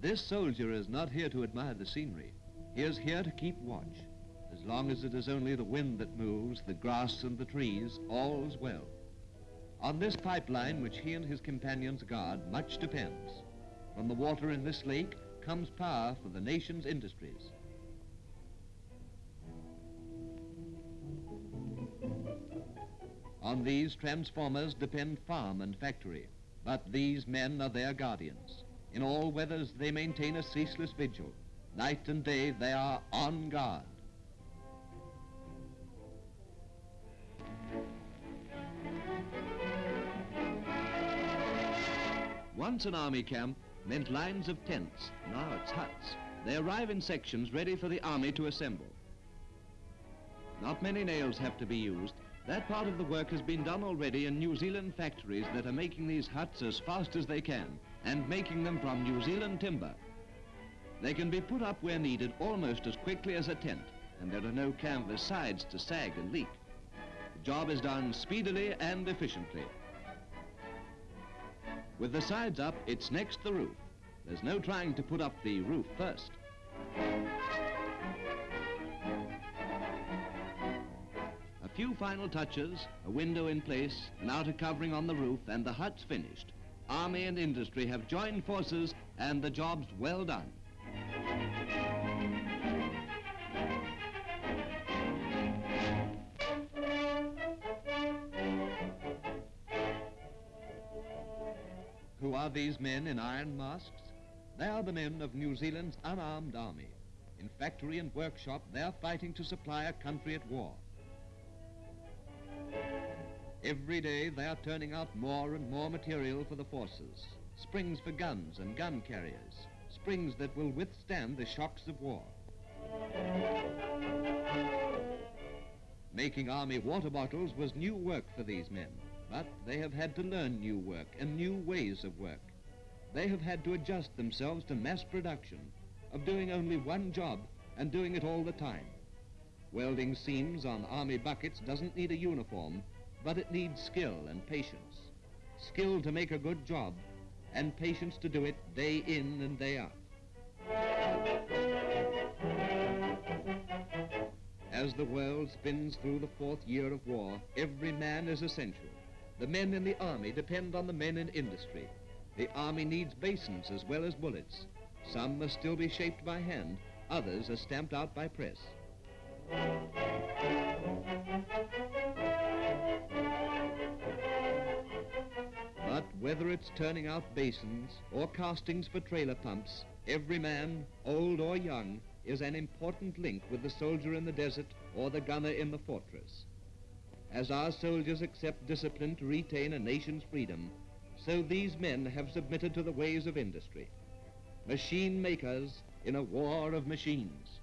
This soldier is not here to admire the scenery. He is here to keep watch. As long as it is only the wind that moves, the grass and the trees, all's well. On this pipeline which he and his companions guard, much depends. From the water in this lake comes power for the nation's industries. On these transformers depend farm and factory, but these men are their guardians. In all weathers they maintain a ceaseless vigil. Night and day they are on guard. Once an army camp meant lines of tents. Now it's huts. They arrive in sections ready for the army to assemble. Not many nails have to be used. That part of the work has been done already in New Zealand factories that are making these huts as fast as they can and making them from New Zealand timber. They can be put up where needed almost as quickly as a tent and there are no canvas sides to sag and leak. The job is done speedily and efficiently. With the sides up, it's next the roof. There's no trying to put up the roof first. A few final touches, a window in place, an outer covering on the roof, and the hut's finished. Army and industry have joined forces, and the job's well done. Who are these men in iron masks? They are the men of New Zealand's unarmed army. In factory and workshop, they are fighting to supply a country at war. Every day, they are turning out more and more material for the forces. Springs for guns and gun carriers. Springs that will withstand the shocks of war. Making army water bottles was new work for these men. But they have had to learn new work and new ways of work. They have had to adjust themselves to mass production, of doing only one job and doing it all the time. Welding seams on army buckets doesn't need a uniform, but it needs skill and patience. Skill to make a good job and patience to do it day in and day out. As the world spins through the fourth year of war, every man is essential. The men in the army depend on the men in industry. The army needs basins as well as bullets. Some must still be shaped by hand, others are stamped out by press. Whether it's turning out basins or castings for trailer pumps, every man, old or young, is an important link with the soldier in the desert or the gunner in the fortress. As our soldiers accept discipline to retain a nation's freedom, so these men have submitted to the ways of industry. Machine makers in a war of machines.